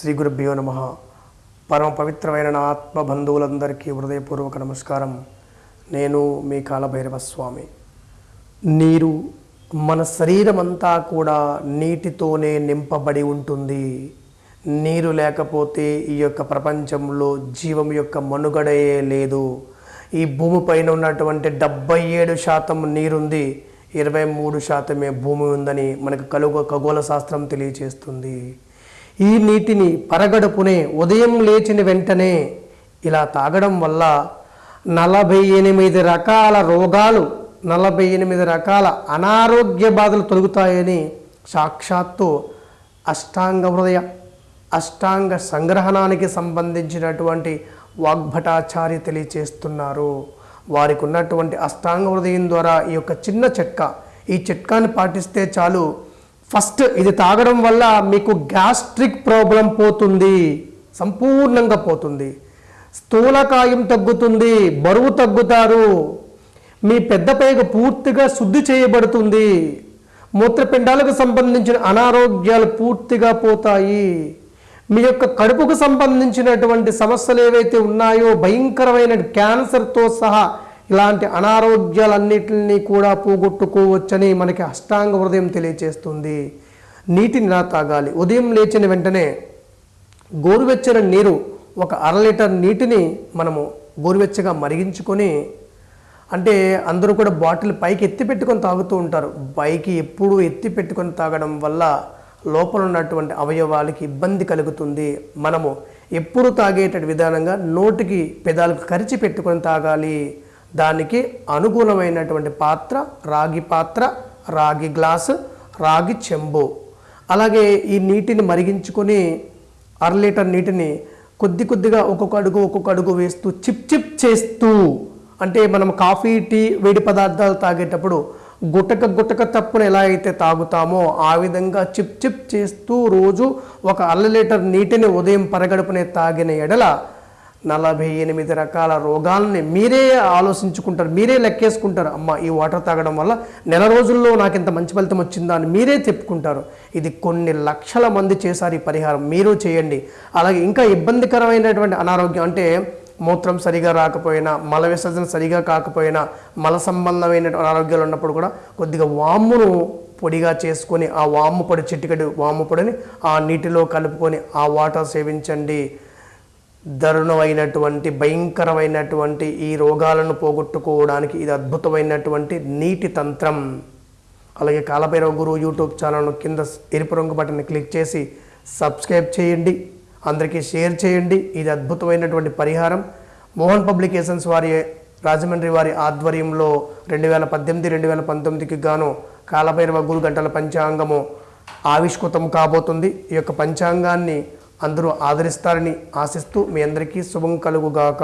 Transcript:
శ్రీ గురుభ్యో నమ. పరమ పవిత్రమైన నా ఆత్మ బంధువులందరికీ హృదయపూర్వక నమస్కారం. నేను మీ కాలభైరవ స్వామి నీరు మన శరీరం అంతా కూడా నీటితోనే నింపబడి ఉంటుంది. నీరు లేకపోతే ఈ యొక్క ప్రపంచంలో జీవం యొక్క మనుగడయే లేదు. ఈ భూమిపైన ఉన్నటువంటి డెబ్బై ఏడు శాతం నీరుంది. ఇరవై మూడు శాతమే భూమి ఉందని మనకు కలుగు ఖగోళ శాస్త్రం తెలియచేస్తుంది. ఈ నీటిని పరగడుపునే ఉదయం లేచిన వెంటనే ఇలా తాగడం వల్ల నలభై ఎనిమిది రకాల రోగాలు నలభై ఎనిమిది రకాల అనారోగ్య బాధలు తొలుగుతాయని సాక్షాత్తు అష్టాంగ హృదయ అష్టాంగ సంగ్రహణానికి సంబంధించినటువంటి వాగ్భటాచార్య తెలియచేస్తున్నారు. వారికి ఉన్నటువంటి అష్టాంగ హృదయం ద్వారా ఈ యొక్క చిన్న చిట్కా ఈ చిట్కాని పాటిస్తే చాలు ఫస్ట్ ఇది తాగడం వల్ల మీకు గ్యాస్ట్రిక్ ప్రాబ్లం పోతుంది సంపూర్ణంగా పోతుంది. స్థూలకాయం తగ్గుతుంది బరువు తగ్గుతారు. మీ పెద్ద పైగ పూర్తిగా శుద్ధి చేయబడుతుంది. మూత్రపిండాలకు సంబంధించిన అనారోగ్యాలు పూర్తిగా పోతాయి. మీ యొక్క కడుపుకు సంబంధించినటువంటి సమస్యలు ఏవైతే ఉన్నాయో భయంకరమైన క్యాన్సర్తో సహా ఇలాంటి అనారోగ్యాలన్నిటిని కూడా పోగొట్టుకోవచ్చని మనకి అష్టాంగ హృదయం తెలియచేస్తుంది. నీటిని ఇలా తాగాలి. ఉదయం లేచిన వెంటనే గోరువెచ్చని నీరు ఒక అర లీటర్ నీటిని మనము గోరువెచ్చగా మరిగించుకొని అంటే అందరూ కూడా బాటిల్ పైకి ఎత్తి పెట్టుకొని తాగుతూ ఉంటారు. పైకి ఎప్పుడూ ఎత్తి పెట్టుకొని తాగడం వల్ల లోపల ఉన్నటువంటి అవయవాలకి ఇబ్బంది కలుగుతుంది. మనము ఎప్పుడు తాగేట విధానంగా నోటికి పెదాలకు కరిచి పెట్టుకొని తాగాలి. దానికి అనుగుణమైనటువంటి పాత్ర రాగి పాత్ర రాగి గ్లాసు రాగి చెంబు. అలాగే ఈ నీటిని మరిగించుకొని అర లీటర్ నీటిని కొద్ది కొద్దిగా ఒక్కొక్క అడుగు ఒక్కొక్క అడుగు వేస్తూ చిప్ చిప్ చేస్తూ అంటే మనం కాఫీ టీ వేడి పదార్థాలు తాగేటప్పుడు గుటక గుటక తప్పున ఎలా అయితే తాగుతామో ఆ విధంగా చిప్ చిప్ చేస్తూ రోజు ఒక అర లీటర్ నీటిని ఉదయం పరగడుపునే తాగిన ఎడల నలభై ఎనిమిది రకాల రోగాలని మీరే ఆలోచించుకుంటారు మీరే లెక్కేసుకుంటారు. అమ్మ ఈ వాటర్ తాగడం వల్ల నెల రోజుల్లో నాకు ఇంత మంచి ఫలితం వచ్చిందా అని మీరే చెప్పుకుంటారు. ఇది కొన్ని లక్షల మంది చేశారు ఈ పరిహారం మీరు చేయండి. అలాగే ఇంకా ఇబ్బందికరమైనటువంటి అనారోగ్యం అంటే మూత్రం సరిగా రాకపోయినా మల విసర్జన సరిగా కాకపోయినా మల సంబంధమైన అనారోగ్యాలు ఉన్నప్పుడు కూడా కొద్దిగా వామును పొడిగా చేసుకొని ఆ వాము పొడి చిటికడి వాము పొడిని ఆ నీటిలో కలుపుకొని ఆ వాటర్ సేవించండి. దారుణమైనటువంటి భయంకరమైనటువంటి ఈ రోగాలను పోగొట్టుకోవడానికి ఇది అద్భుతమైనటువంటి నీటి తంత్రం. అలాగే కాలభైరవ గురువు యూట్యూబ్ ఛానల్ను కింద ఎరుపు రంగు బటన్ని క్లిక్ చేసి సబ్స్క్రైబ్ చేయండి. అందరికీ షేర్ చేయండి. ఇది అద్భుతమైనటువంటి పరిహారం. మోహన్ పబ్లికేషన్స్ వారి రాజమండ్రి వారి ఆధ్వర్యంలో రెండు వేల పద్దెనిమిది రెండు వేల పంతొమ్మిదికి గాను కాలభైరవ గురు గంటల పంచాంగము ఆవిష్కృతం కాబోతుంది. ఈ యొక్క పంచాంగాన్ని అందరూ ఆదరిస్తారని ఆశిస్తూ మీ అందరికీ శుభం కలుగుగాక.